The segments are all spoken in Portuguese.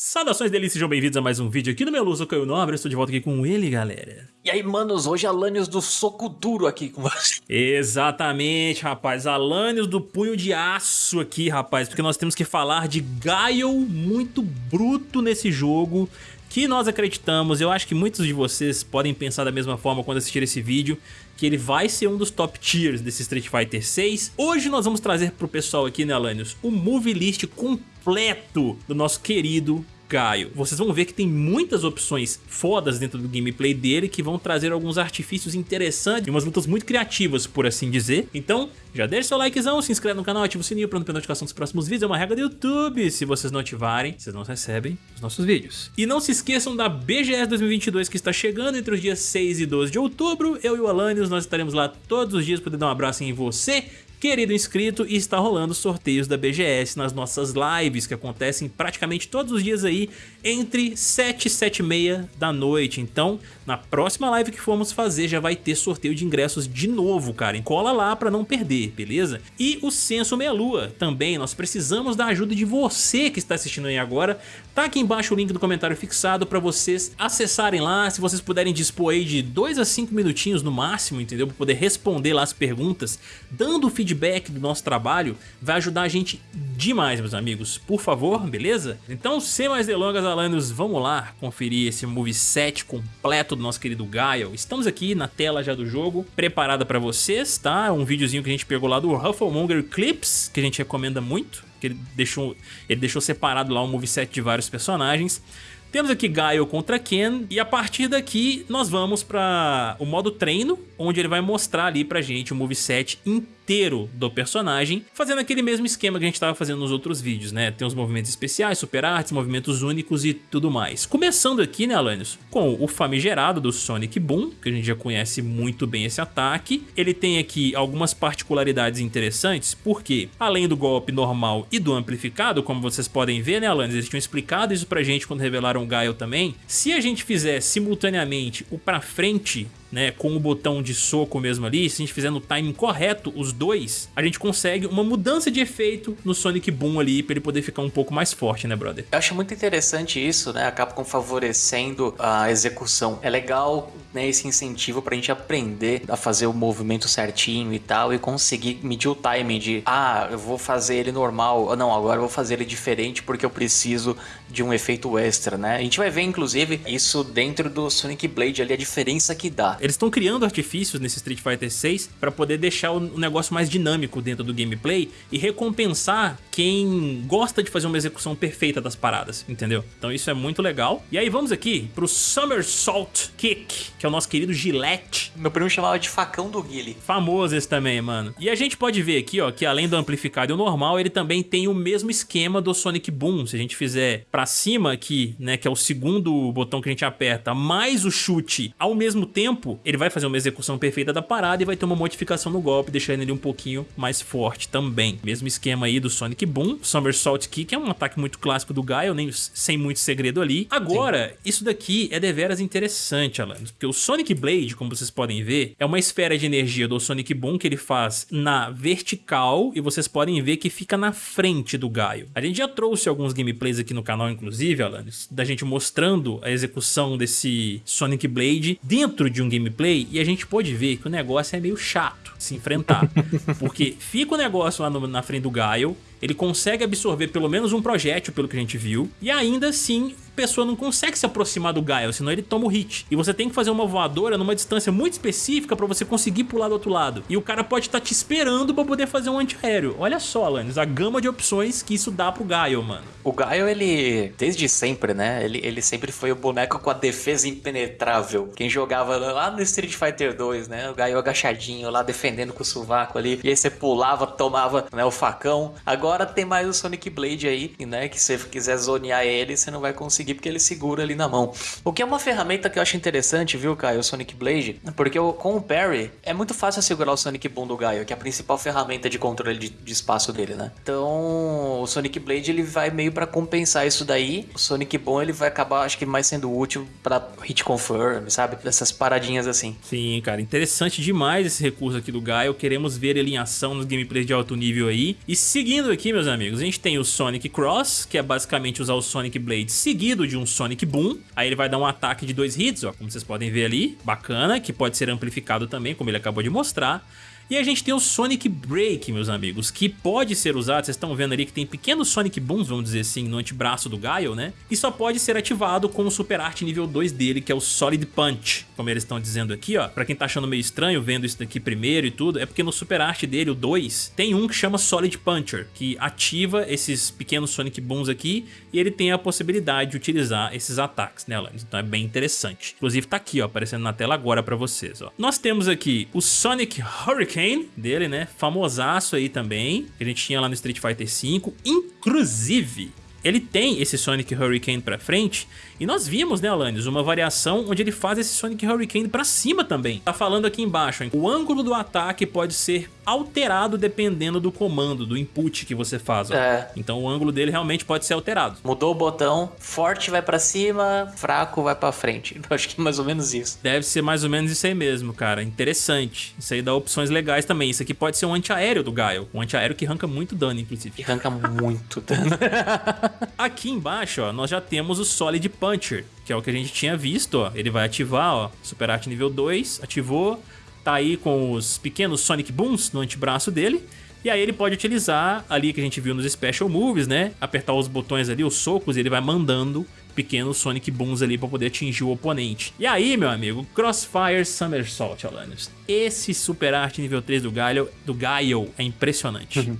Saudações delícias, sejam bem-vindos a mais um vídeo aqui no meu Luz, eu Caio Nobre, estou de volta aqui com ele, galera. E aí, manos, hoje Alanios do Soco Duro aqui com você. Exatamente, rapaz, Alanios do Punho de Aço aqui, rapaz, porque nós temos que falar de Gaio muito bruto nesse jogo, que nós acreditamos, eu acho que muitos de vocês podem pensar da mesma forma quando assistir esse vídeo, que ele vai ser um dos top tiers desse Street Fighter 6. Hoje nós vamos trazer pro pessoal aqui, né, Alanios, o movie list completo completo do nosso querido Gaio. Vocês vão ver que tem muitas opções fodas dentro do gameplay dele que vão trazer alguns artifícios interessantes e umas lutas muito criativas, por assim dizer. Então, já deixa seu likezão, se inscreve no canal, ativa o sininho para não perder notificação dos próximos vídeos. É uma regra do YouTube. Se vocês não ativarem, vocês não recebem os nossos vídeos. E não se esqueçam da BGS 2022 que está chegando entre os dias 6 e 12 de outubro. Eu e o Alanios, nós estaremos lá todos os dias para dar um abraço em você querido inscrito, está rolando sorteios da BGS nas nossas lives, que acontecem praticamente todos os dias aí, entre 7 e 7 e meia da noite. Então, na próxima live que formos fazer, já vai ter sorteio de ingressos de novo, cara. Encola lá pra não perder, beleza? E o Censo Meia Lua também, nós precisamos da ajuda de você que está assistindo aí agora. Tá aqui embaixo o link do comentário fixado pra vocês acessarem lá, se vocês puderem dispor aí de 2 a 5 minutinhos no máximo, entendeu? Pra poder responder lá as perguntas, dando feedback feedback do nosso trabalho vai ajudar a gente demais, meus amigos. Por favor, beleza? Então, sem mais delongas, Alanos, vamos lá conferir esse moveset completo do nosso querido Gaio. Estamos aqui na tela já do jogo, preparada para vocês, tá? Um videozinho que a gente pegou lá do Rufflemonger Clips, que a gente recomenda muito, que ele deixou, ele deixou separado lá um moveset de vários personagens. Temos aqui Gaio contra Ken e a partir daqui nós vamos para o modo treino, onde ele vai mostrar ali pra gente o moveset inteiro inteiro do personagem, fazendo aquele mesmo esquema que a gente estava fazendo nos outros vídeos, né? Tem os movimentos especiais, super artes, movimentos únicos e tudo mais. Começando aqui, né, Alanios, com o famigerado do Sonic Boom, que a gente já conhece muito bem esse ataque. Ele tem aqui algumas particularidades interessantes, porque além do golpe normal e do amplificado, como vocês podem ver, né, Alanios, eles tinham explicado isso pra gente quando revelaram o Gaio também, se a gente fizer simultaneamente o pra frente né, com o botão de soco mesmo ali, se a gente fizer no timing correto os dois, a gente consegue uma mudança de efeito no Sonic Boom ali, pra ele poder ficar um pouco mais forte, né, brother? Eu acho muito interessante isso, né, a Capcom favorecendo a execução. É legal, né, esse incentivo pra gente aprender a fazer o movimento certinho e tal, e conseguir medir o timing de, ah, eu vou fazer ele normal, não, agora eu vou fazer ele diferente porque eu preciso de um efeito extra, né? A gente vai ver, inclusive, isso dentro do Sonic Blade ali, a diferença que dá. Eles estão criando artifícios nesse Street Fighter 6 para poder deixar o negócio mais dinâmico dentro do gameplay e recompensar quem gosta de fazer uma execução perfeita das paradas, entendeu? Então isso é muito legal. E aí vamos aqui pro Somersault Kick, que é o nosso querido Gillette. Meu primo chamava de facão do Guile. Famoso esse também, mano. E a gente pode ver aqui, ó, que além do amplificado e o normal, ele também tem o mesmo esquema do Sonic Boom. Se a gente fizer pra cima aqui, né, que é o segundo botão que a gente aperta, mais o chute ao mesmo tempo, tempo, ele vai fazer uma execução perfeita da parada e vai ter uma modificação no golpe, deixando ele um pouquinho mais forte também. Mesmo esquema aí do Sonic Boom, Somersault Kick, é um ataque muito clássico do Gaio, nem sem muito segredo ali. Agora, Sim. isso daqui é deveras interessante, Alan, porque o Sonic Blade, como vocês podem ver, é uma esfera de energia do Sonic Boom que ele faz na vertical e vocês podem ver que fica na frente do Gaio. A gente já trouxe alguns gameplays aqui no canal, inclusive, Alanis, da gente mostrando a execução desse Sonic Blade dentro de um gameplay e a gente pode ver que o negócio é meio chato se enfrentar. porque fica o negócio lá no, na frente do Gaio, ele consegue absorver pelo menos um projétil, pelo que a gente viu, e ainda assim pessoa não consegue se aproximar do Gaio, senão ele toma o hit. E você tem que fazer uma voadora numa distância muito específica pra você conseguir pular do outro lado. E o cara pode estar tá te esperando pra poder fazer um antiaéreo. Olha só, Alanis, a gama de opções que isso dá pro Gaio, mano. O Gaio, ele, desde sempre, né, ele, ele sempre foi o boneco com a defesa impenetrável. Quem jogava lá no Street Fighter 2, né, o Gaio agachadinho lá defendendo com o sovaco ali, e aí você pulava, tomava né, o facão. Agora tem mais o Sonic Blade aí, né, que se você quiser zonear ele, você não vai conseguir conseguir porque ele segura ali na mão. O que é uma ferramenta que eu acho interessante, viu, Caio, o Sonic Blade, porque com o parry é muito fácil segurar o Sonic Boom do Gaio, que é a principal ferramenta de controle de, de espaço dele, né? Então, o Sonic Blade ele vai meio para compensar isso daí. O Sonic Boom ele vai acabar, acho que mais sendo útil para hit confirm, sabe? Dessas paradinhas assim. Sim, cara, interessante demais esse recurso aqui do Gaio. Queremos ver ele em ação nos gameplays de alto nível aí. E seguindo aqui, meus amigos, a gente tem o Sonic Cross, que é basicamente usar o Sonic Blade seguido de um Sonic Boom. Aí ele vai dar um ataque de dois hits, ó, como vocês podem ver ali. Bacana, que pode ser amplificado também, como ele acabou de mostrar. E a gente tem o Sonic Break, meus amigos, que pode ser usado, vocês estão vendo ali que tem pequenos Sonic Booms, vamos dizer assim, no antebraço do Guile, né? E só pode ser ativado com o Super Art nível 2 dele, que é o Solid Punch, como eles estão dizendo aqui, ó. Pra quem tá achando meio estranho vendo isso daqui primeiro e tudo, é porque no Super Art dele, o 2, tem um que chama Solid Puncher, que ativa esses pequenos Sonic Booms aqui e ele tem a possibilidade de utilizar esses ataques, Alanis? Então é bem interessante. Inclusive tá aqui, ó, aparecendo na tela agora pra vocês, ó. Nós temos aqui o Sonic Hurricane, Kane dele, né? Famosaço aí também, que a gente tinha lá no Street Fighter V. Inclusive, ele tem esse Sonic Hurricane pra frente e nós vimos, né, Alanis, uma variação onde ele faz esse Sonic Hurricane pra cima também. Tá falando aqui embaixo, hein? o ângulo do ataque pode ser alterado dependendo do comando, do input que você faz. É. Então o ângulo dele realmente pode ser alterado. Mudou o botão, forte vai pra cima, fraco vai pra frente. Eu acho que é mais ou menos isso. Deve ser mais ou menos isso aí mesmo, cara. Interessante. Isso aí dá opções legais também. Isso aqui pode ser um antiaéreo do Gaio. Um antiaéreo que arranca muito dano, inclusive. Que arranca muito dano. aqui embaixo, ó, nós já temos o Solid Puncher, que é o que a gente tinha visto, ó. Ele vai ativar, ó, Super Art nível 2, ativou, tá aí com os pequenos Sonic Booms no antebraço dele. E aí ele pode utilizar ali que a gente viu nos Special Moves, né? Apertar os botões ali, os socos, e ele vai mandando pequenos Sonic Booms ali para poder atingir o oponente. E aí, meu amigo, Crossfire Somersault, Alanis. Esse Super Art nível 3 do Gaio, do Gaio é impressionante. Uhum.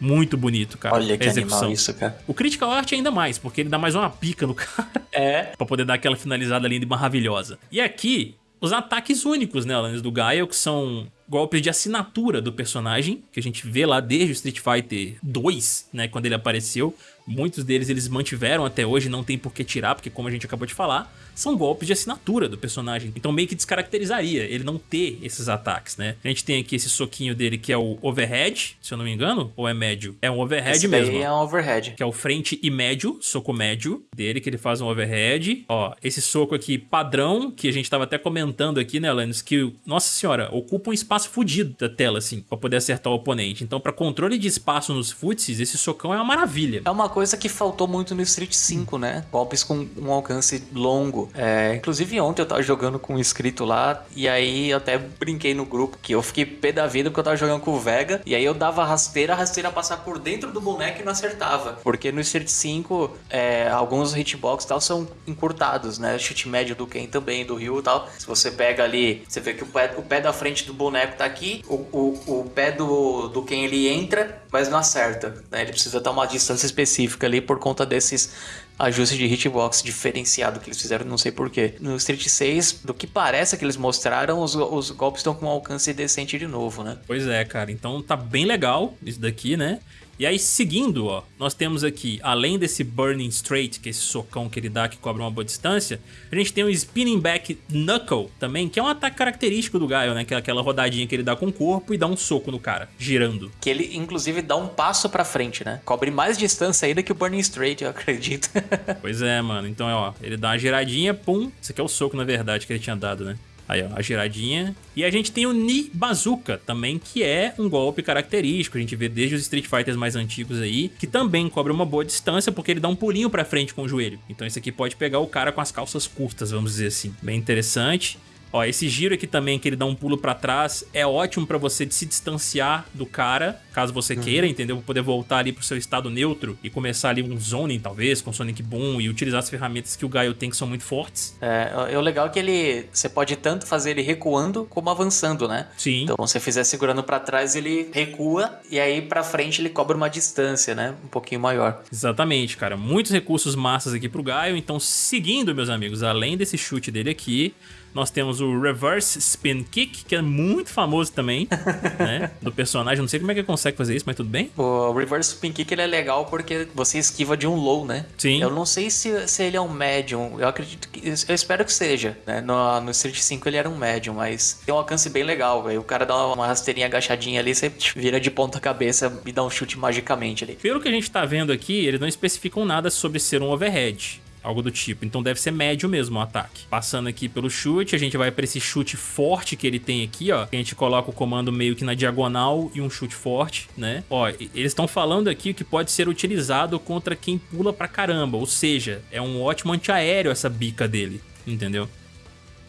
Muito bonito, cara. Olha que execução. isso, cara. O Critical Art ainda mais, porque ele dá mais uma pica no cara. É. pra poder dar aquela finalizada linda e maravilhosa. E aqui, os ataques únicos, né, Alanis, do Gaio, que são golpes de assinatura do personagem, que a gente vê lá desde o Street Fighter 2, né, quando ele apareceu. Muitos deles eles mantiveram até hoje, não tem por que tirar, porque como a gente acabou de falar, são golpes de assinatura do personagem. Então meio que descaracterizaria ele não ter esses ataques, né? A gente tem aqui esse soquinho dele que é o overhead, se eu não me engano, ou é médio? É um overhead esse mesmo. é um overhead. Que é o frente e médio, soco médio dele, que ele faz um overhead. Ó, esse soco aqui padrão, que a gente tava até comentando aqui, né, Alanis, que, nossa senhora, ocupa um espaço fudido da tela, assim, pra poder acertar o oponente. Então, pra controle de espaço nos futsis, esse socão é uma maravilha. É uma coisa que faltou muito no Street 5, né? Golpes com um alcance longo. É, inclusive ontem eu tava jogando com um inscrito lá e aí eu até brinquei no grupo que eu fiquei pé da vida porque eu tava jogando com o Vega e aí eu dava rasteira, a rasteira passar por dentro do boneco e não acertava. Porque no Street 5 é, alguns hitbox tal são encurtados, né? Chute médio do Ken também, do Ryu e tal. Se você pega ali, você vê que o pé, o pé da frente do boneco tá aqui, o, o, o pé do, do Ken ele entra, mas não acerta. Né? Ele precisa dar uma distância específica específica ali por conta desses ajustes de hitbox diferenciado que eles fizeram, não sei porquê. No Street 6, do que parece que eles mostraram, os, os golpes estão com um alcance decente de novo, né? Pois é, cara. Então tá bem legal isso daqui, né? E aí, seguindo, ó, nós temos aqui, além desse Burning Straight, que é esse socão que ele dá que cobra uma boa distância, a gente tem o Spinning Back Knuckle também, que é um ataque característico do Gaio, né? Que é aquela rodadinha que ele dá com o corpo e dá um soco no cara, girando. Que ele, inclusive, dá um passo pra frente, né? Cobre mais distância ainda que o Burning Straight, eu acredito. pois é, mano. Então, ó, ele dá uma giradinha, pum. Isso aqui é o soco, na verdade, que ele tinha dado, né? Aí, ó, a giradinha. E a gente tem o Ni Bazooka também, que é um golpe característico. A gente vê desde os Street Fighters mais antigos aí, que também cobra uma boa distância, porque ele dá um pulinho pra frente com o joelho. Então esse aqui pode pegar o cara com as calças curtas, vamos dizer assim. Bem interessante. Ó, esse giro aqui também, que ele dá um pulo pra trás, é ótimo pra você se distanciar do cara, caso você uhum. queira, entendeu? Pra poder voltar ali pro seu estado neutro e começar ali um zoning, talvez, com Sonic Boom e utilizar as ferramentas que o Gaio tem que são muito fortes. É, é o legal é que ele, você pode tanto fazer ele recuando como avançando, né? Sim. Então, se você fizer segurando pra trás, ele recua e aí pra frente ele cobra uma distância, né? Um pouquinho maior. Exatamente, cara. Muitos recursos massas aqui pro Gaio, então seguindo, meus amigos, além desse chute dele aqui, Nós temos o Reverse Spin Kick, que é muito famoso também, né? Do personagem. Não sei como é que ele consegue fazer isso, mas tudo bem. O Reverse Spin Kick ele é legal porque você esquiva de um low, né? Sim. Eu não sei se, se ele é um médium. Eu acredito que. Eu espero que seja. Né? No, no Street 5 ele era um médium, mas tem um alcance bem legal. Aí o cara dá uma rasteirinha agachadinha ali, você vira de ponta cabeça e dá um chute magicamente ali. Pelo que a gente tá vendo aqui, eles não especificam nada sobre ser um overhead algo do tipo. Então deve ser médio mesmo o ataque. Passando aqui pelo chute, a gente vai para esse chute forte que ele tem aqui, ó. A gente coloca o comando meio que na diagonal e um chute forte, né? Ó, eles estão falando aqui que pode ser utilizado contra quem pula pra caramba, ou seja, é um ótimo antiaéreo essa bica dele, entendeu?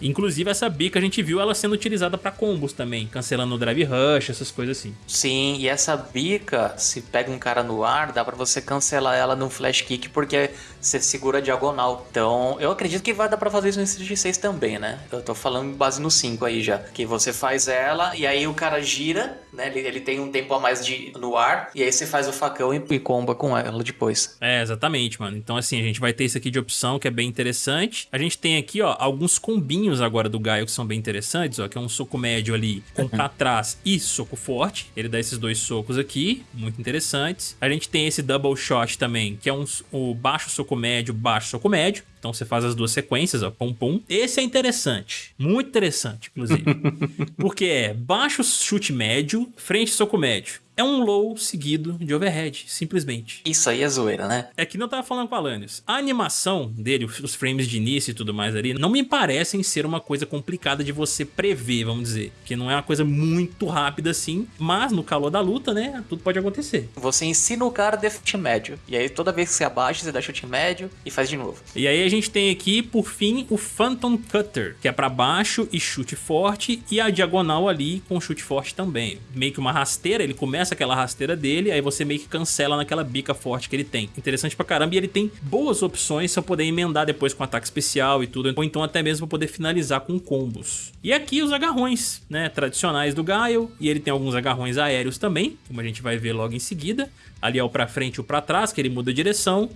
Inclusive essa bica a gente viu ela sendo utilizada para combos também, cancelando o drive rush, essas coisas assim. Sim, e essa bica, se pega um cara no ar, dá para você cancelar ela num flash kick porque você segura a diagonal. Então, eu acredito que vai dar para fazer isso no Street 6 também, né? Eu tô falando base no 5 aí já, que você faz ela e aí o cara gira, né? Ele, ele tem um tempo a mais de no ar e aí você faz o facão e, e comba com ela depois. É, exatamente, mano. Então assim, a gente vai ter isso aqui de opção que é bem interessante. A gente tem aqui, ó, alguns combinhos agora do Gaio que são bem interessantes, ó, que é um soco médio ali com pra trás e soco forte. Ele dá esses dois socos aqui, muito interessantes. A gente tem esse double shot também, que é um, o baixo soco médio, baixo soco médio. Então você faz as duas sequências, ó, pum pum. Esse é interessante, muito interessante, inclusive. porque é baixo chute médio, frente soco médio é um low seguido de overhead, simplesmente. Isso aí é zoeira, né? É que não tava falando com a Alanis. A animação dele, os frames de início e tudo mais ali, não me parecem ser uma coisa complicada de você prever, vamos dizer. Que não é uma coisa muito rápida assim, mas no calor da luta, né, tudo pode acontecer. Você ensina o cara a dar chute médio. E aí toda vez que você abaixa, você dá chute médio e faz de novo. E aí a gente tem aqui, por fim, o Phantom Cutter, que é para baixo e chute forte, e a diagonal ali com chute forte também. Meio que uma rasteira, ele começa começa aquela rasteira dele, aí você meio que cancela naquela bica forte que ele tem. Interessante pra caramba, e ele tem boas opções pra poder emendar depois com ataque especial e tudo, ou então até mesmo poder finalizar com combos. E aqui os agarrões, né, tradicionais do Gaio, e ele tem alguns agarrões aéreos também, como a gente vai ver logo em seguida. Ali é o pra frente e o pra trás, que ele muda a direção.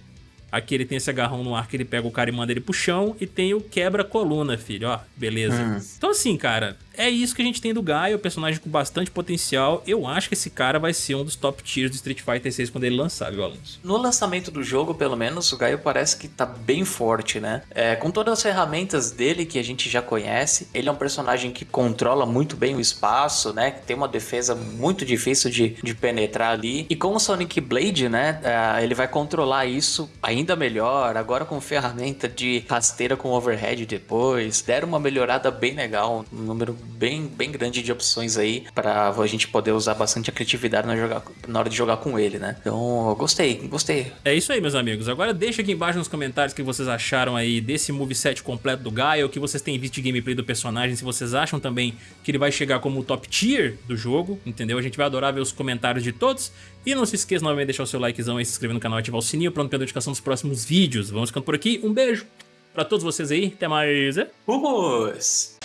Aqui ele tem esse agarrão no ar que ele pega o cara e manda ele pro chão. E tem o quebra-coluna, filho, ó, beleza. Hum. Então assim, cara, é isso que a gente tem do Gaio, um personagem com bastante potencial. Eu acho que esse cara vai ser um dos top tiers do Street Fighter 6 quando ele lançar, viu, Alonso? No lançamento do jogo, pelo menos, o Gaio parece que tá bem forte, né? É, com todas as ferramentas dele que a gente já conhece, ele é um personagem que controla muito bem o espaço, né? Que tem uma defesa muito difícil de, de penetrar ali. E com o Sonic Blade, né? É, ele vai controlar isso ainda melhor. Agora com ferramenta de rasteira com overhead depois. Deram uma melhorada bem legal, um número bem, bem grande de opções aí para a gente poder usar bastante a criatividade na, jogar, na hora de jogar com ele, né? Então, gostei, gostei. É isso aí, meus amigos. Agora deixa aqui embaixo nos comentários o que vocês acharam aí desse moveset completo do Gaia, o que vocês têm visto de gameplay do personagem, se vocês acham também que ele vai chegar como o top tier do jogo, entendeu? A gente vai adorar ver os comentários de todos. E não se esqueça novamente de deixar o seu likezão e se inscrever no canal e ativar o sininho para não perder a notificação dos próximos vídeos. Vamos ficando por aqui. Um beijo para todos vocês aí. Até mais. Vamos!